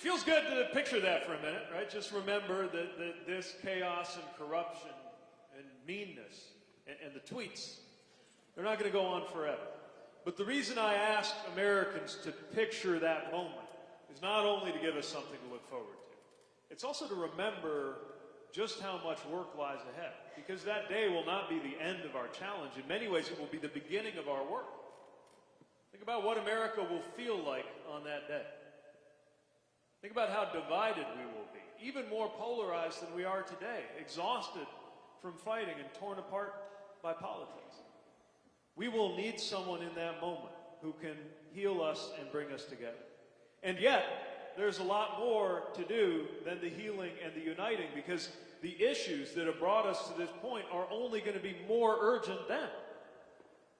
feels good to picture that for a minute, right? Just remember that, that this chaos and corruption and meanness and, and the tweets, they're not going to go on forever. But the reason I ask Americans to picture that moment is not only to give us something to look forward to, it's also to remember just how much work lies ahead. Because that day will not be the end of our challenge. In many ways, it will be the beginning of our work. Think about what America will feel like on that day. Think about how divided we will be, even more polarized than we are today, exhausted from fighting and torn apart by politics. We will need someone in that moment who can heal us and bring us together. And yet, there's a lot more to do than the healing and the uniting because the issues that have brought us to this point are only going to be more urgent then.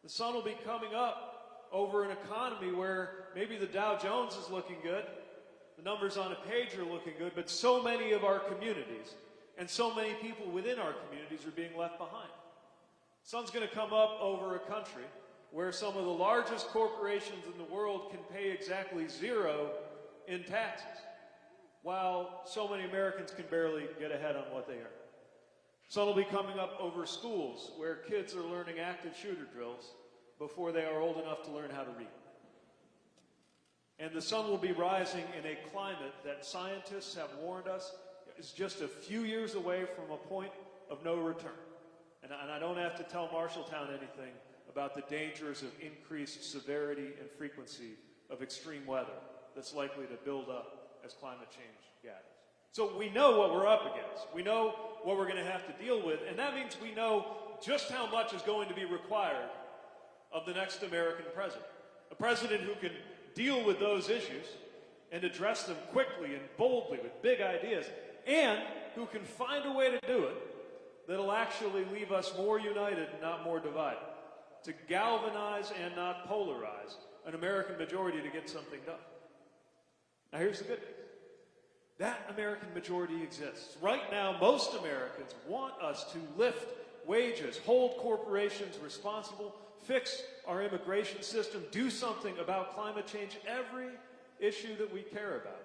The sun will be coming up over an economy where maybe the Dow Jones is looking good, the numbers on a page are looking good, but so many of our communities and so many people within our communities are being left behind. Sun's going to come up over a country where some of the largest corporations in the world can pay exactly zero in taxes, while so many Americans can barely get ahead on what they earn. Sun will be coming up over schools where kids are learning active shooter drills before they are old enough to learn how to read. And the sun will be rising in a climate that scientists have warned us is just a few years away from a point of no return. And, I don't have to tell Marshalltown anything about the dangers of increased severity and frequency of extreme weather that's likely to build up as climate change gathers. So we know what we're up against. We know what we're going to have to deal with, and that means we know just how much is going to be required of the next American president. A president who can deal with those issues and address them quickly and boldly with big ideas, and who can find a way to do it that'll actually leave us more united and not more divided, to galvanize and not polarize an American majority to get something done. Now, here's the good news that American majority exists. Right now, most Americans want us to lift wages, hold corporations responsible, fix our immigration system, do something about climate change, every issue that we care about.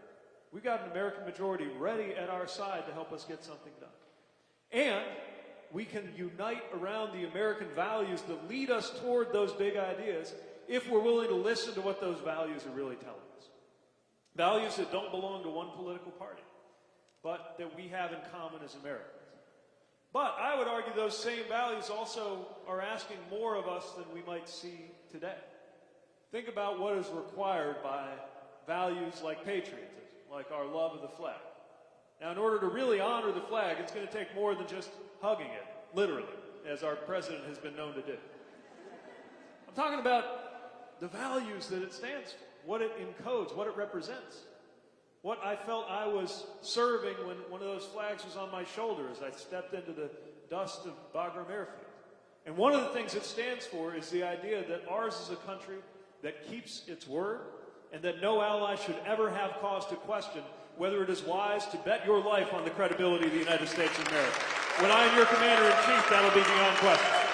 We've got an American majority ready at our side to help us get something done. And we can unite around the American values that lead us toward those big ideas if we're willing to listen to what those values are really telling us. Values that don't belong to one political party, but that we have in common as Americans. But I would argue those same values also are asking more of us than we might see today. Think about what is required by values like patriotism, like our love of the flag. Now, in order to really honor the flag, it's going to take more than just hugging it, literally, as our president has been known to do. I'm talking about the values that it stands for what it encodes, what it represents. What I felt I was serving when one of those flags was on my shoulder as I stepped into the dust of Bagram Airfield. And one of the things it stands for is the idea that ours is a country that keeps its word and that no ally should ever have cause to question whether it is wise to bet your life on the credibility of the United States of America. When I am your commander in chief, that'll be beyond question.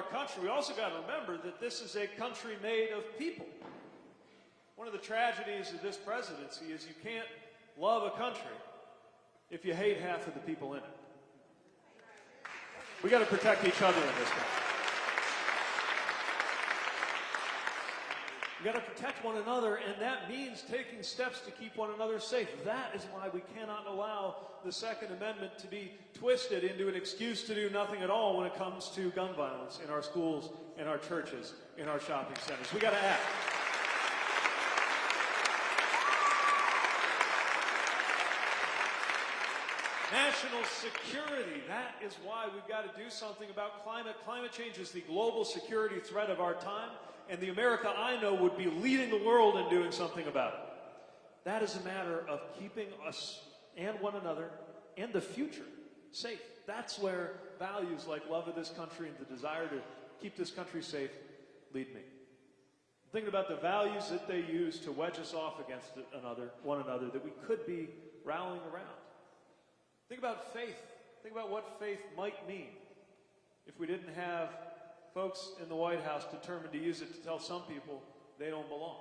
Our country, we also got to remember that this is a country made of people. One of the tragedies of this presidency is you can't love a country if you hate half of the people in it. We got to protect each other in this country. We got to protect one another, and that means taking steps to keep one another safe. That is why we cannot allow the Second Amendment to be twisted into an excuse to do nothing at all when it comes to gun violence in our schools, in our churches, in our shopping centers. We got to act. National security. That is why we've got to do something about climate. Climate change is the global security threat of our time and the America I know would be leading the world in doing something about it. That is a matter of keeping us and one another and the future safe. That's where values like love of this country and the desire to keep this country safe lead me. Thinking about the values that they use to wedge us off against another, one another, that we could be rallying around. Think about faith think about what faith might mean if we didn't have folks in the White House determined to use it to tell some people they don't belong.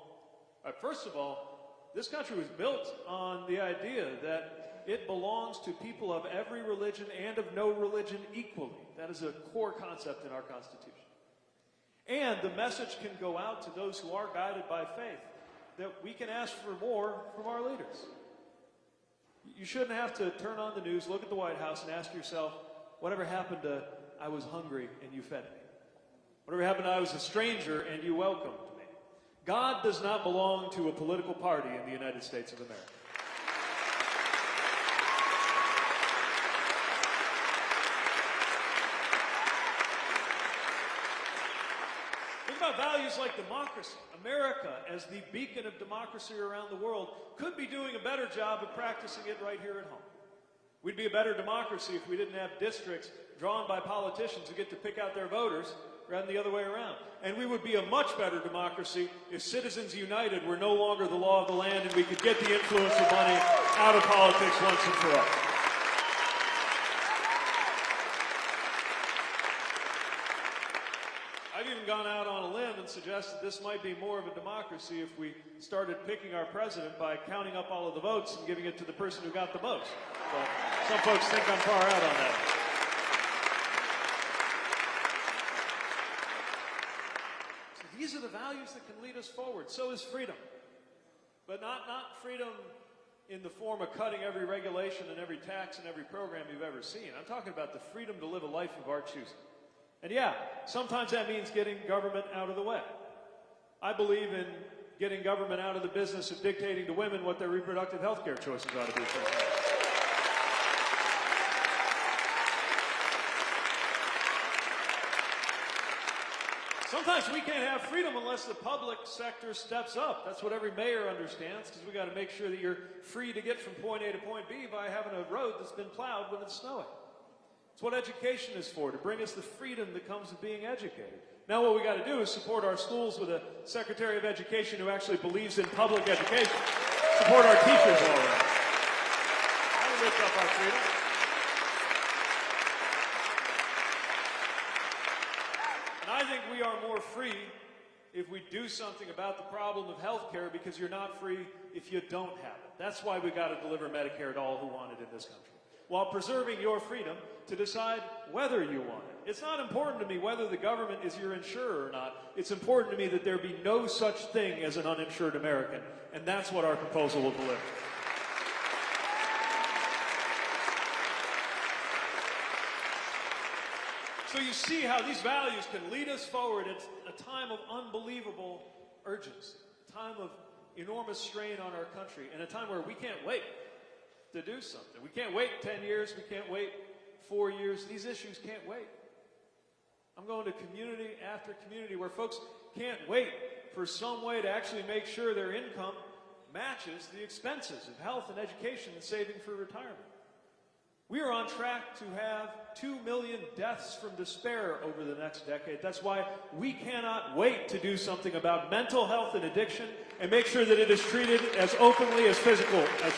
Right, first of all, this country was built on the idea that it belongs to people of every religion and of no religion equally. That is a core concept in our Constitution. And the message can go out to those who are guided by faith that we can ask for more from our leaders. You shouldn't have to turn on the news, look at the White House, and ask yourself, whatever happened to I was hungry and you fed me? Whatever happened I was a stranger and you welcomed me? God does not belong to a political party in the United States of America. Think about values like democracy. America, as the beacon of democracy around the world, could be doing a better job of practicing it right here at home. We'd be a better democracy if we didn't have districts drawn by politicians who get to pick out their voters rather than the other way around. And we would be a much better democracy if Citizens United were no longer the law of the land and we could get the influence of money out of politics once and for all. I've even gone out on a and suggested this might be more of a democracy if we started picking our president by counting up all of the votes and giving it to the person who got the most. But some folks think I'm far out on that. So these are the values that can lead us forward. So is freedom. But not, not freedom in the form of cutting every regulation and every tax and every program you've ever seen. I'm talking about the freedom to live a life of our choosing. And yeah, sometimes that means getting government out of the way. I believe in getting government out of the business of dictating to women what their reproductive health care choices ought to be. Sometimes we can't have freedom unless the public sector steps up. That's what every mayor understands because we got to make sure that you're free to get from point A to point B by having a road that's been plowed when it's snowing. It's what education is for, to bring us the freedom that comes with being educated. Now what we got to do is support our schools with a Secretary of Education who actually believes in public education. Support our teachers all around. That'll lift up our freedom. And I think we are more free if we do something about the problem of health care because you're not free if you don't have it. That's why we got to deliver Medicare to all who want it in this country while preserving your freedom to decide whether you want it. It's not important to me whether the government is your insurer or not. It's important to me that there be no such thing as an uninsured American, and that's what our proposal will deliver. So you see how these values can lead us forward at a time of unbelievable urgency, a time of enormous strain on our country, and a time where we can't wait to do something. We can't wait 10 years, we can't wait four years. These issues can't wait. I'm going to community after community where folks can't wait for some way to actually make sure their income matches the expenses of health and education and saving for retirement. We are on track to have 2 million deaths from despair over the next decade. That's why we cannot wait to do something about mental health and addiction and make sure that it is treated as openly as physical as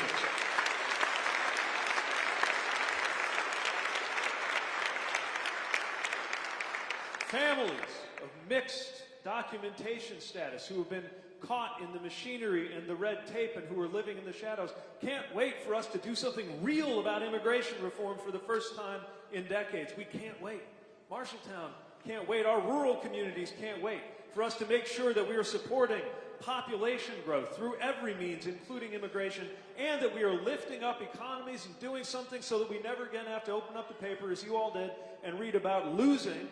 Families of mixed documentation status who have been caught in the machinery and the red tape and who are living in the shadows can't wait for us to do something real about immigration reform for the first time in decades. We can't wait. Marshalltown can't wait. Our rural communities can't wait for us to make sure that we are supporting population growth through every means, including immigration, and that we are lifting up economies and doing something so that we never again have to open up the paper, as you all did, and read about losing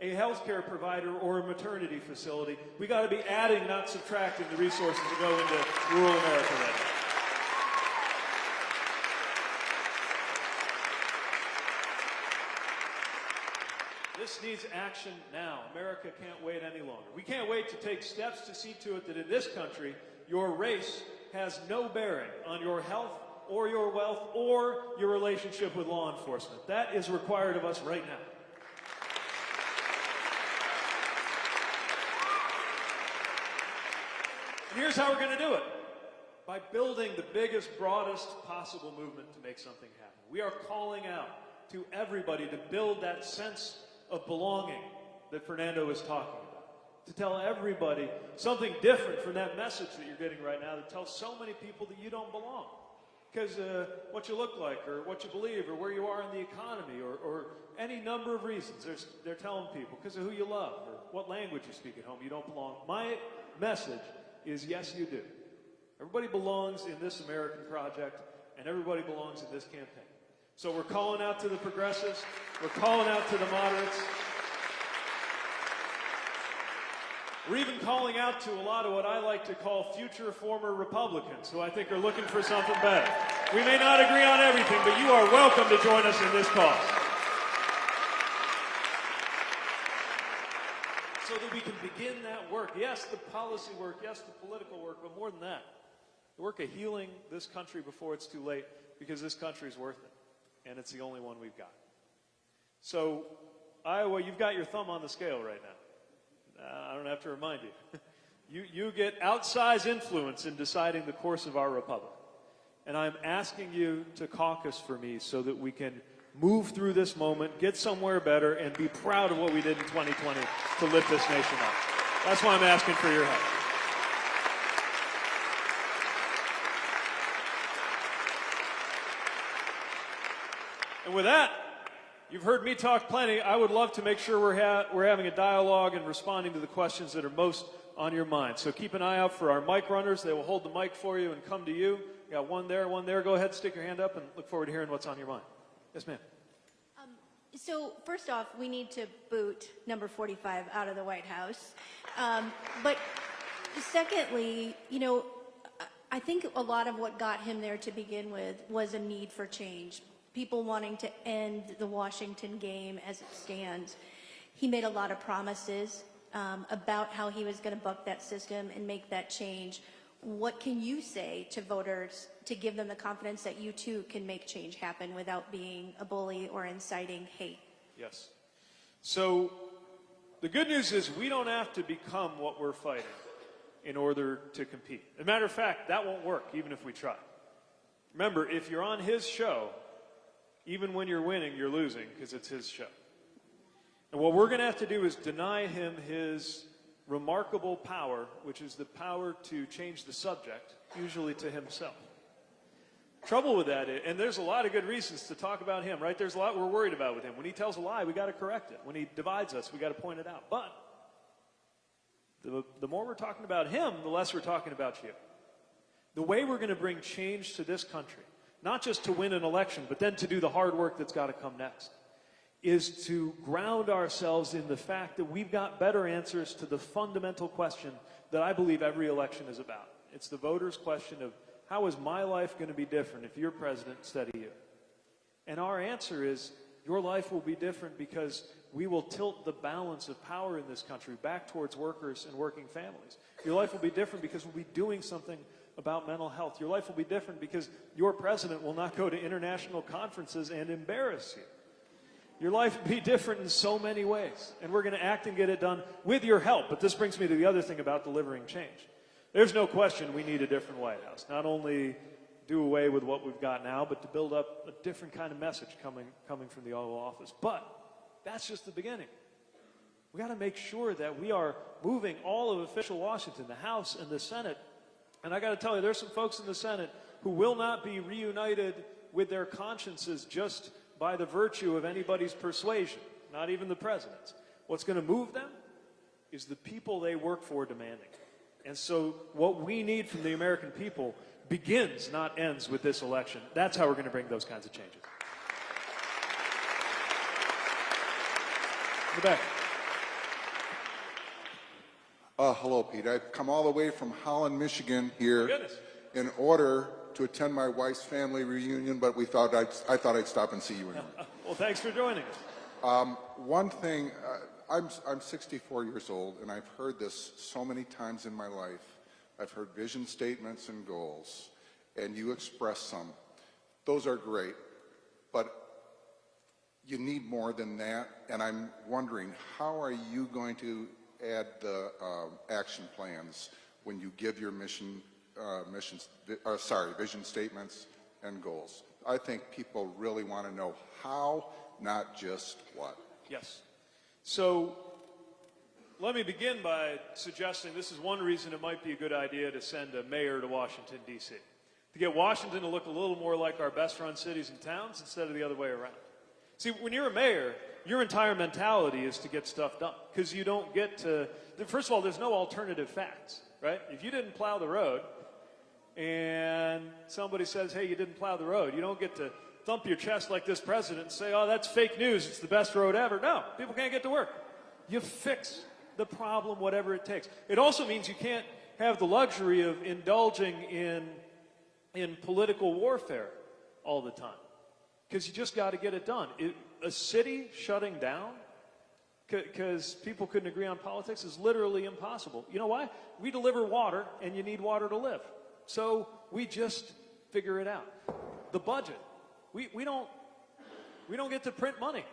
a healthcare provider or a maternity facility. We got to be adding, not subtracting, the resources that go into rural America right now. This needs action now. America can't wait any longer. We can't wait to take steps to see to it that in this country, your race has no bearing on your health or your wealth or your relationship with law enforcement. That is required of us right now. And here's how we're going to do it by building the biggest, broadest possible movement to make something happen. We are calling out to everybody to build that sense of belonging that Fernando is talking about. To tell everybody something different from that message that you're getting right now that tells so many people that you don't belong. Because uh, what you look like, or what you believe, or where you are in the economy, or, or any number of reasons. They're telling people because of who you love, or what language you speak at home, you don't belong. My message is yes, you do. Everybody belongs in this American project, and everybody belongs in this campaign. So we're calling out to the progressives, we're calling out to the moderates. We're even calling out to a lot of what I like to call future former Republicans who I think are looking for something better. We may not agree on everything, but you are welcome to join us in this cause. So that we can begin that work. Yes, the policy work, yes, the political work, but more than that, the work of healing this country before it's too late because this country is worth it. And it's the only one we've got. So, Iowa, you've got your thumb on the scale right now. Uh, I don't have to remind you. you. You get outsized influence in deciding the course of our republic. And I'm asking you to caucus for me so that we can move through this moment, get somewhere better, and be proud of what we did in 2020 to lift this nation up. That's why I'm asking for your help. And with that, You've heard me talk plenty. I would love to make sure we're, ha- we're having a dialogue and responding to the questions that are most on your mind. So keep an eye out for our mic runners. They will hold the mic for you and come to you. You got one there, one there. Go ahead, stick your hand up, and look forward to hearing what's on your mind. Yes, ma'am. So first off, we need to boot number 45 out of the White House. Um, but secondly, you know, I- think a lot of what got him there to begin with was a need for change. People wanting to end the Washington game as it stands. He made a lot of promises um, about how he was going to buck that system and make that change. What can you say to voters to give them the confidence that you too can make change happen without being a bully or inciting hate? Yes. So the good news is we don't have to become what we're fighting in order to compete. As a matter of fact, that won't work even if we try. Remember, if you're on his show, even when you're winning, you're losing because it's his show. And what we're going to have to do is deny him his remarkable power, which is the power to change the subject, usually to himself. Trouble with that, is, and there's a lot of good reasons to talk about him, right? There's a lot we're worried about with him. When he tells a lie, we got to correct it. When he divides us, we got to point it out. But the, the more we're talking about him, the less we're talking about you. The way we're going to bring change to this country, not just to win an election, but then to do the hard work that's got to come next, is to ground ourselves in the fact that we've got better answers to the fundamental question that I believe every election is about. It's the voters' question of how is my life going to be different if you're president instead of you? And our answer is your life will be different because we will tilt the balance of power in this country back towards workers and working families. Your life will be different because we'll be doing something about mental health. Your life will be different because your president will not go to international conferences and embarrass you. Your life will be different in so many ways. And we're going to act and get it done with your help. But this brings me to the other thing about delivering change. There's no question we need a different White House. Not only do away with what we've got now, but to build up a different kind of message coming, coming from the Oval Office. But that's just the beginning. We got to make sure that we are moving all of official Washington, the House and the Senate. And I got to tell you, there's some folks in the Senate who will not be reunited with their consciences just by the virtue of anybody's persuasion, not even the president's. What's going to move them is the people they work for demanding. And so, what we need from the American people begins, not ends, with this election. That's how we're going to bring those kinds of changes. In the back. Uh, hello, Pete. I've come all the way from Holland, Michigan here in order to attend my wife's family reunion, but we thought I'd, I thought I'd stop and see you anyway. Well, thanks for joining us. Um, one thing, uh, I'm, I'm 64 years old, and I've heard this so many times in my life. I've heard vision statements and goals, and you express some. Those are great, but you need more than that, and I'm wondering, how are you going to add the uh, action plans when you give your mission, uh, missions, uh, sorry, vision statements and goals? I think people really want to know how, not just what. Yes. So let me begin by suggesting this is one reason it might be a good idea to send a mayor to Washington, D.C. To get Washington to look a little more like our best run cities and towns instead of the other way around. See, when you're a mayor, your entire mentality is to get stuff done because you don't get to, first of all, there's no alternative facts, right? If you didn't plow the road and somebody says, hey, you didn't plow the road, you don't get to thump your chest like this president and say, oh, that's fake news, it's the best road ever. No, people can't get to work. You fix the problem, whatever it takes. It also means you can't have the luxury of indulging in, in political warfare all the time because you just got to get it done. It, a city shutting down because people couldn't agree on politics is literally impossible. You know why? We deliver water, and you need water to live. So we just figure it out. The budget. We, we, don't, we don't get to print money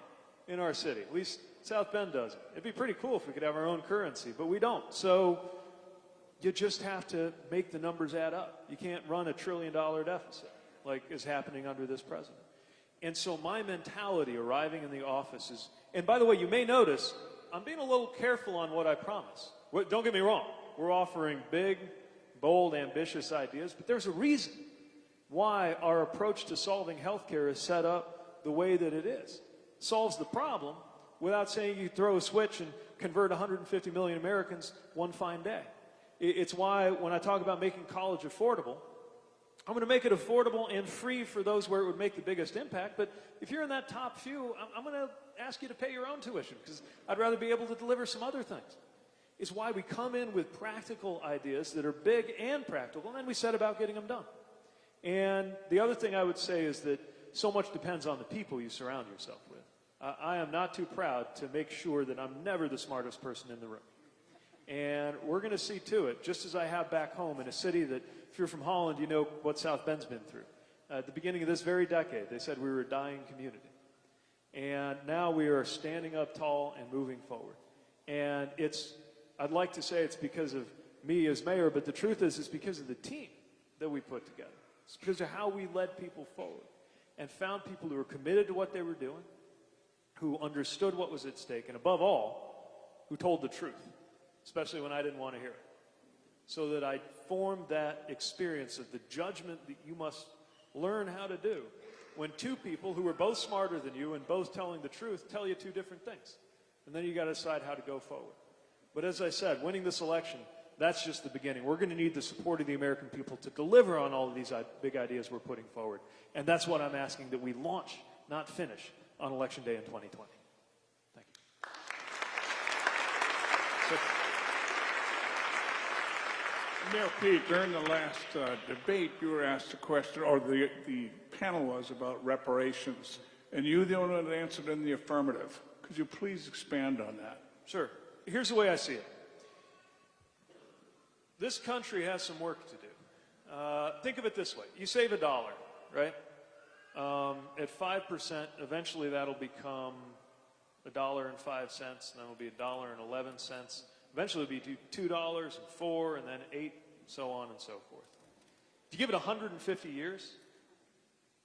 in our city. At least South Bend doesn't. It'd be pretty cool if we could have our own currency, but we don't. So you just have to make the numbers add up. You can't run a trillion dollar deficit like is happening under this president. And so my mentality arriving in the office is, and by the way, you may notice I'm being a little careful on what I promise. Don't get me wrong. We're offering big, bold, ambitious ideas, but there's a reason why our approach to solving healthcare is set up the way that it is. Solves the problem without saying you throw a switch and convert 150 million Americans one fine day. It's why when I talk about making college affordable, I'm going to make it affordable and free for those where it would make the biggest impact. But if you're in that top few, I'm going to ask you to pay your own tuition because I'd rather be able to deliver some other things. Is why we come in with practical ideas that are big and practical, and we set about getting them done. And the other thing I would say is that so much depends on the people you surround yourself with. I I am not too proud to make sure that I'm never the smartest person in the room. And we're going to see to it, just as I have back home in a city that, if you're from Holland, you know what South Bend's been through. at the beginning of this very decade, they said we were a dying community. And now we are standing up tall and moving forward. And it's, I'd like to say it's because of me as mayor, but the truth is, it's because of the team that we put together. It's because of how we led people forward and found people who were committed to what they were doing, who understood what was at stake, and above all, who told the truth, especially when I didn't want to hear it. So that I formed that experience of the judgment that you must learn how to do when two people who are both smarter than you and both telling the truth tell you two different things. And then you got to decide how to go forward. But as I said, winning this election, that's just the beginning. We're going to need the support of the American people to deliver on all of these big ideas we're putting forward. And that's what I'm asking that we launch, not finish, on Election Day in 2020. Thank you. Mayor Pete, during the last uh, debate, you were asked a question, or the, the panel was about reparations, and you the only one that answered in the affirmative. Could you please expand on that? Sure. Here's the way I see it. This country has some work to do. Uh, think of it this way: you save a dollar, right? Um, at five percent, eventually that'll become a dollar and five cents, and then it'll be a dollar and eleven cents. Eventually, it'll be two dollars and four, and then eight, and so on and so forth. If you give it 150 years,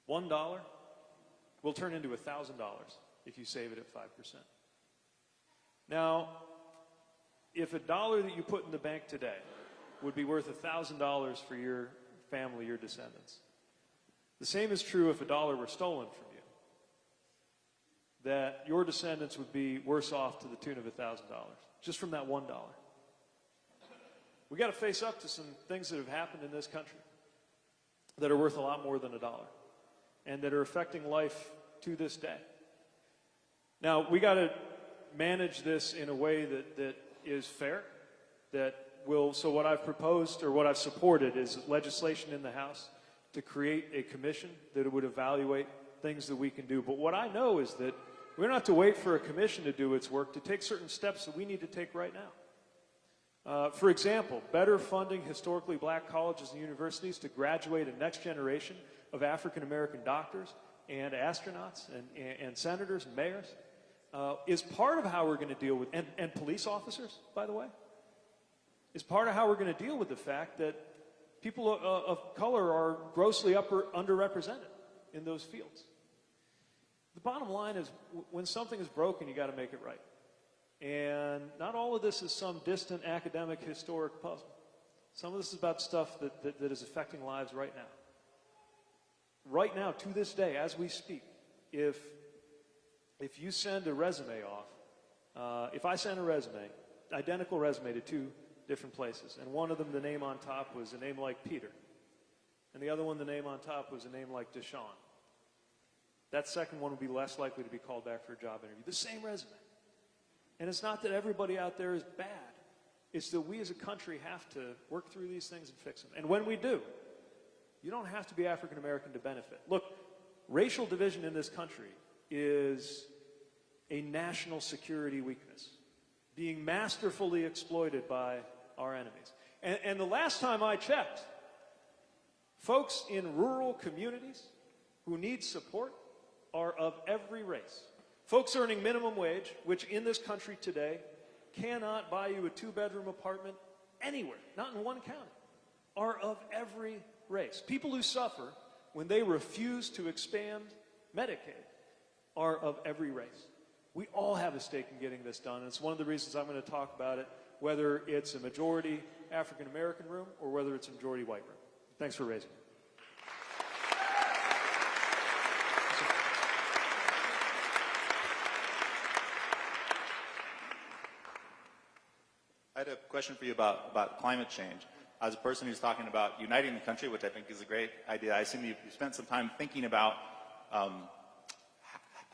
one dollar will turn into a thousand dollars if you save it at five percent. Now, if a dollar that you put in the bank today would be worth $1,000 for your family, your descendants, the same is true if a dollar were stolen from you. That your descendants would be worse off to the tune of $1,000 just from that $1. We got to face up to some things that have happened in this country that are worth a lot more than a dollar and that are affecting life to this day. Now, we got to manage this in a way that, that is fair, that will, so what I've proposed or what I've supported is legislation in the House to create a commission that would evaluate things that we can do. But what I know is that we don't have to wait for a commission to do its work to take certain steps that we need to take right now. Uh, for example, better funding historically black colleges and universities to graduate a next generation of African American doctors and astronauts and, and, and senators and mayors uh, is part of how we're going to deal with, and, and police officers, by the way, is part of how we're going to deal with the fact that people of, of color are grossly upper, underrepresented in those fields. The bottom line is when something is broken, you got to make it right. And not all of this is some distant academic historic puzzle. Some of this is about stuff that, that, that is affecting lives right now. Right now, to this day, as we speak, if, if you send a resume off, uh, if I send a resume, identical resume to two different places, and one of them, the name on top was a name like Peter, and the other one, the name on top was a name like Deshaun, that second one would be less likely to be called back for a job interview. The same resume. And it's not that everybody out there is bad. It's that we as a country have to work through these things and fix them. And when we do, you don't have to be African American to benefit. Look, racial division in this country is a national security weakness, being masterfully exploited by our enemies. And, and the last time I checked, folks in rural communities who need support are of every race. Folks earning minimum wage, which in this country today cannot buy you a two bedroom apartment anywhere, not in one county, are of every race. People who suffer when they refuse to expand Medicaid are of every race. We all have a stake in getting this done, and it's one of the reasons I'm going to talk about it, whether it's a majority African American room or whether it's a majority white room. Thanks for raising it. I had a question for you about, about climate change. As a person who's talking about uniting the country, which I think is a great idea, I assume you, spent some time thinking about um,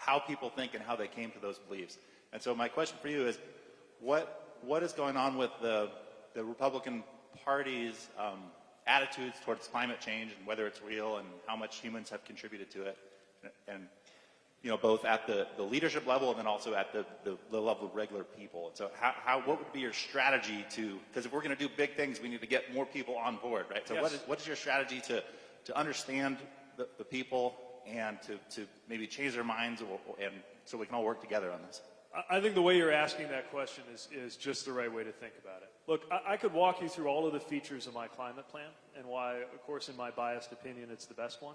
how people think and how they came to those beliefs. And so my question for you is, what, what is going on with the, the Republican Party's um, attitudes towards climate change and whether it's real and how much humans have contributed to it? And, and you know, both at the, the leadership level and then also at the, the, the level of regular people. And so how, how, what would be your strategy to, because if we're going to do big things, we need to get more people on board, right? So what, Yes. is, what is your strategy to, to understand the, the people and to, to maybe change their minds or, and so we can all work together on this? I- I think the way you're asking that question is, is just the right way to think about it. Look, I, I could walk you through all of the features of my climate plan and why, of course, in my biased opinion, it's the best one.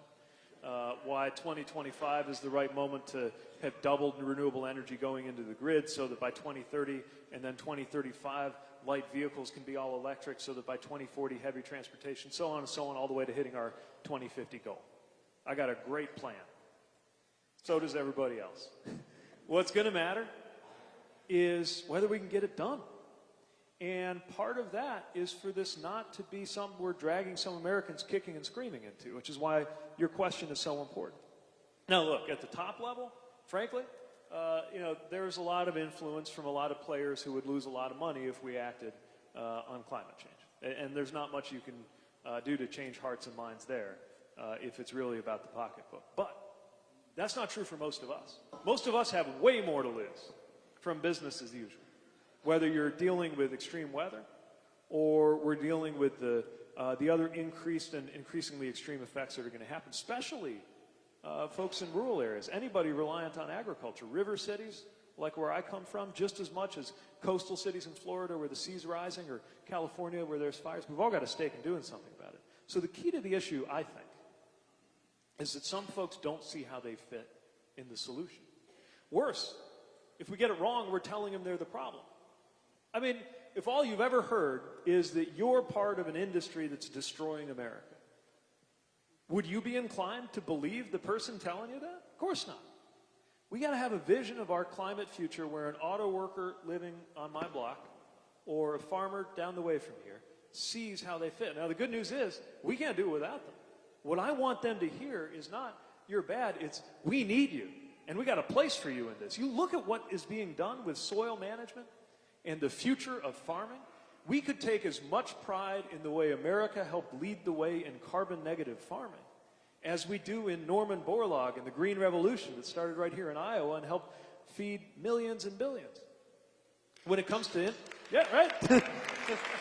Uh, why 2025 is the right moment to have doubled renewable energy going into the grid so that by 2030 and then 2035, light vehicles can be all electric so that by 2040, heavy transportation, so on and so on, all the way to hitting our 2050 goal. I got a great plan. So does everybody else. What's going to matter is whether we can get it done. And part of that is for this not to be something we're dragging some Americans kicking and screaming into, which is why your question is so important. Now, look, at the top level, frankly, uh, you know, there's a lot of influence from a lot of players who would lose a lot of money if we acted uh, on climate change. And, and there's not much you can uh, do to change hearts and minds there uh, if it's really about the pocketbook. But that's not true for most of us. Most of us have way more to lose from business as usual. Whether you're dealing with extreme weather or we're dealing with the, uh, the other increased and increasingly extreme effects that are going to happen, especially uh, folks in rural areas, anybody reliant on agriculture, river cities like where I come from, just as much as coastal cities in Florida where the sea's rising or California where there's fires. We've all got a stake in doing something about it. So the key to the issue, I think, is that some folks don't see how they fit in the solution. Worse, if we get it wrong, we're telling them they're the problem. I mean, if all you've ever heard is that you're part of an industry that's destroying America, would you be inclined to believe the person telling you that? Of course not. We got to have a vision of our climate future where an auto worker living on my block or a farmer down the way from here sees how they fit. Now, the good news is we can't do it without them. What I want them to hear is not, you're bad, it's, we need you. And we got a place for you in this. You look at what is being done with soil management and the future of farming. We could take as much pride in the way America helped lead the way in carbon negative farming as we do in Norman Borlaug and the Green Revolution that started right here in Iowa and helped feed millions and billions. When it comes to, yeah, right.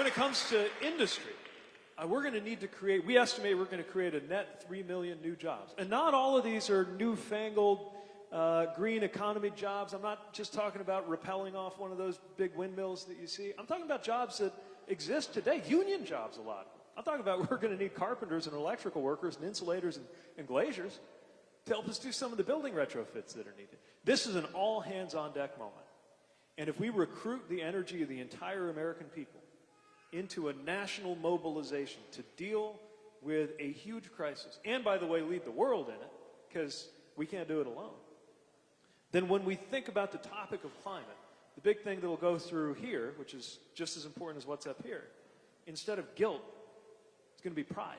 when it comes to industry, uh, we're going to need to create, we estimate we're going to create a net 3 million new jobs. And not all of these are newfangled uh, green economy jobs. I'm not just talking about rappelling off one of those big windmills that you see. I'm talking about jobs that exist today, union jobs a lot. I'm talking about we're going to need carpenters and electrical workers and insulators and, and glaziers to help us do some of the building retrofits that are needed. This is an all hands on deck moment. And if we recruit the energy of the entire American people into a national mobilization to deal with a huge crisis, and by the way, lead the world in it, because we can't do it alone, then when we think about the topic of climate, the big thing that will go through here, which is just as important as what's up here, instead of guilt, it's going to be pride.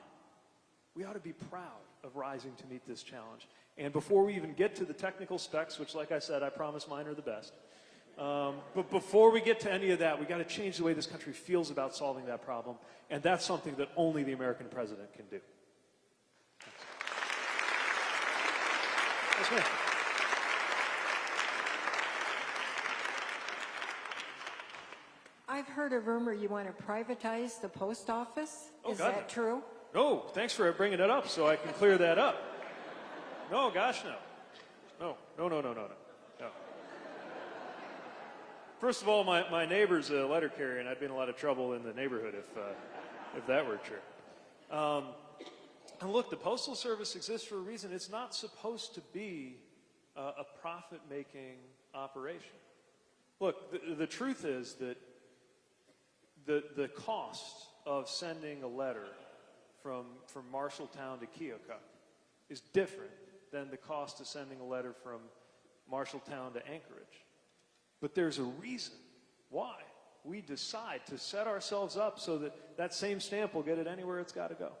We ought to be proud of rising to meet this challenge. And before we even get to the technical specs, which, like I said, I promise mine are the best, um, but before we get to any of that, we got to change the way this country feels about solving that problem. And that's something that only the American president can do. I've heard a rumor you want to privatize the post office. Oh, Is God, that no. true? No, thanks for bringing it up so I can clear that up. No, gosh, no. No, no, no, no, no, no. no. First of all, my, my neighbor's a letter carrier, and I'd be in a lot of trouble in the neighborhood if, uh, if that were true. Um, and look, the Postal Service exists for a reason. It's not supposed to be uh, a profit making operation. Look, the, the truth is that the, the cost of sending a letter from, from Marshalltown to Keokuk is different than the cost of sending a letter from Marshalltown to Anchorage. But there's a reason why we decide to set ourselves up so that that same stamp will get it anywhere it's got to go.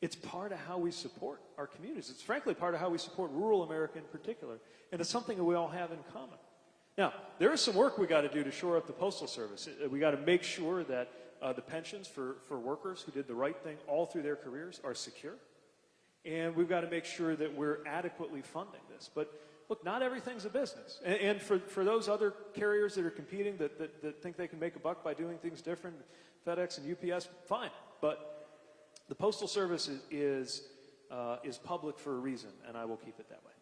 It's part of how we support our communities. It's frankly part of how we support rural America in particular. And it's something that we all have in common. Now, there is some work we got to do to shore up the Postal Service. Uh, We got to make sure that uh, the pensions for, for workers who did the right thing all through their careers are secure. And we've got to make sure that we're adequately funding this. But look, not everything's a business. And, and for, for those other carriers that are competing that, that, that think they can make a buck by doing things different, FedEx and UPS, fine. But the Postal Service is, is, uh, is public for a reason, and I will keep it that way.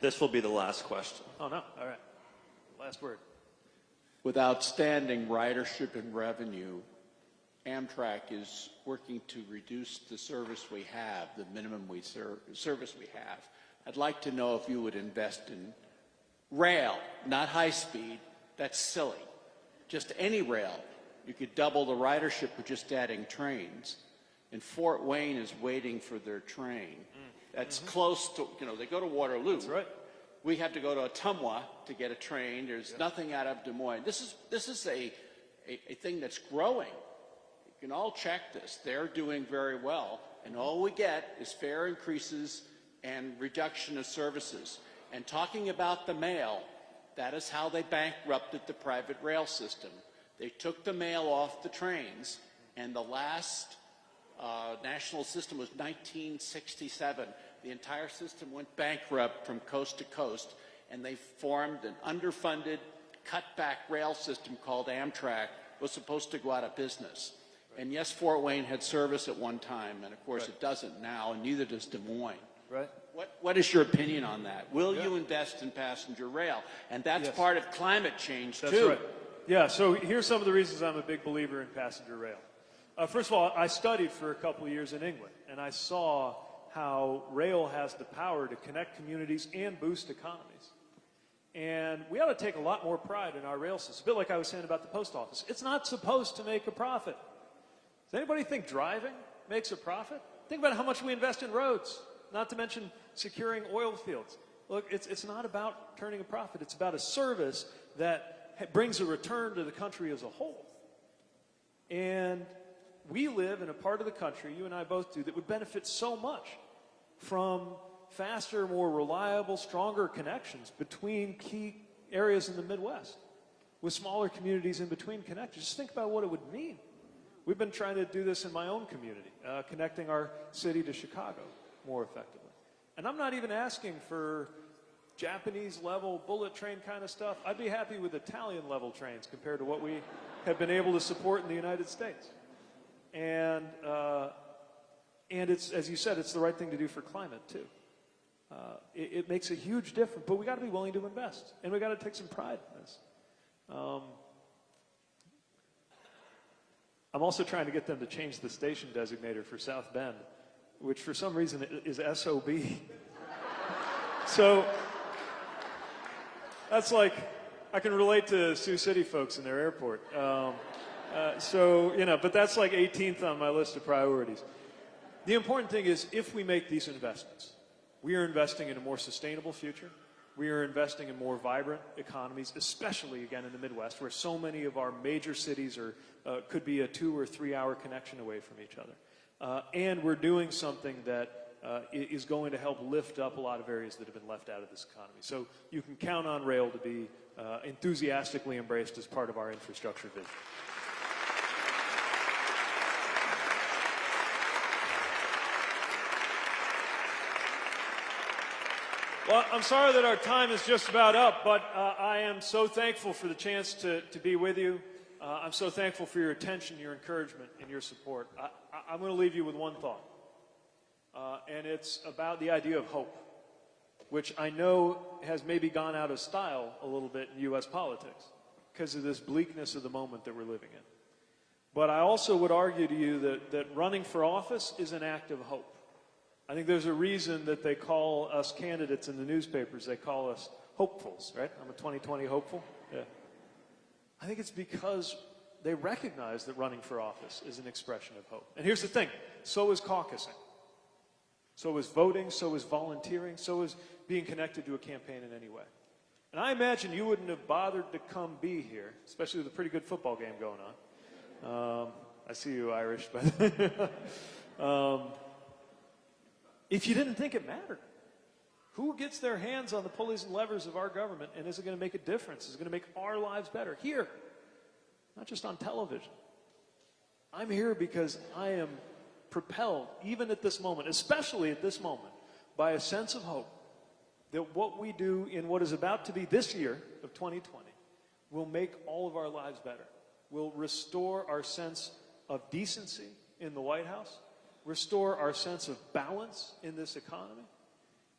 This will be the last question. Oh, no. All right. Last word. With outstanding ridership and revenue, Amtrak is working to reduce the service we have, the minimum we ser- service we have. I'd like to know if you would invest in rail, not high speed. That's silly. Just any rail. You could double the ridership with just adding trains. And Fort Wayne is waiting for their train. Mm. That's mm-hmm. close to, you know, they go to Waterloo. That's right. We have to go to Ottumwa to get a train. There's nothing out of Des Moines. This is, this is a, a, a thing that's growing. You can all check this. They're doing very well. And all we get is fare increases and reduction of services. And talking about the mail, that is how they bankrupted the private rail system. They took the mail off the trains, and the last uh, national system was 1967. The entire system went bankrupt from coast to coast, and they formed an underfunded, cut-back rail system called Amtrak. Was supposed to go out of business. And yes, Fort Wayne had service at one time, and of course it doesn't now, and neither does Des Moines. Right? What, what is your opinion on that? Will you invest in passenger rail? And that's Yes. part of climate change That's too. right. Yeah, so here's some of the reasons I'm a big believer in passenger rail. Uh, first of all, I studied for a couple of years in England, and I saw how rail has the power to connect communities and boost economies. And we ought to take a lot more pride in our rail system. A bit like I was saying about the post office. It's not supposed to make a profit. Does anybody think driving makes a profit? Think about how much we invest in roads, not to mention securing oil fields. Look, it's, it's not about turning a profit. It's about a service that brings a return to the country as a whole. And we live in a part of the country, you and I both do, that would benefit so much from faster, more reliable, stronger connections between key areas in the Midwest with smaller communities in between connected. Just think about what it would mean. We've been trying to do this in my own community, uh, connecting our city to Chicago more effectively. And I'm not even asking for Japanese level bullet train kind of stuff. I'd be happy with Italian level trains compared to what we have been able to support in the United States. And, uh, and it's, as you said, it's the right thing to do for climate too. uh, it, it makes a huge difference. But we got to be willing to invest, and we got to take some pride in this. Um, I'm also trying to get them to change the station designator for South Bend, which for some reason is SOB. so that's like, I can relate to Sioux City folks in their airport. Um, uh, so, you know, but that's like 18th on my list of priorities. The important thing is if we make these investments, we are investing in a more sustainable future. We are investing in more vibrant economies, especially again in the Midwest, where so many of our major cities are, uh, could be a two or three hour connection away from each other. Uh, and we're doing something that uh, is going to help lift up a lot of areas that have been left out of this economy. So you can count on rail to be uh, enthusiastically embraced as part of our infrastructure vision. Well, I'm sorry that our time is just about up, but uh, I am so thankful for the chance to, to be with you. Uh, I'm so thankful for your attention, your encouragement, and your support. I, I'm going to leave you with one thought, uh, and it's about the idea of hope, which I know has maybe gone out of style a little bit in U.S. politics because of this bleakness of the moment that we're living in. But I also would argue to you that, that running for office is an act of hope. I think there's a reason that they call us candidates in the newspapers, they call us hopefuls, right? I'm a 2020 hopeful. Yeah. I think it's because they recognize that running for office is an expression of hope. And here's the thing so is caucusing, so is voting, so is volunteering, so is being connected to a campaign in any way. And I imagine you wouldn't have bothered to come be here, especially with a pretty good football game going on. Um, I see you, Irish, but. um, if you didn't think it mattered. Who gets their hands on the pulleys and levers of our government and is it going to make a difference? Is it going to make our lives better? Here, not just on television. I'm here because I am propelled, even at this moment, especially at this moment, by a sense of hope that what we do in what is about to be this year of 2020 will make all of our lives better, will restore our sense of decency in the White House, restore our sense of balance in this economy,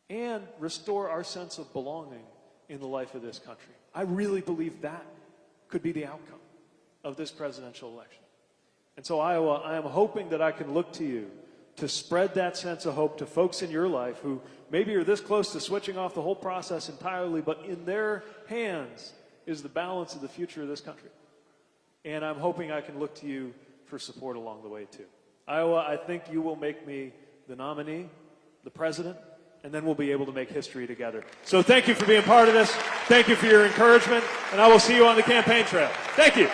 and restore our sense of belonging in the life of this country. I really believe that could be the outcome of this presidential election. And so, Iowa, I am hoping that I can look to you to spread that sense of hope to folks in your life who maybe are this close to switching off the whole process entirely, but in their hands is the balance of the future of this country. And I'm hoping I can look to you for support along the way, too. Iowa, I think you will make me the nominee, the president, and then we'll be able to make history together. So thank you for being part of this. Thank you for your encouragement, and I will see you on the campaign trail. Thank you.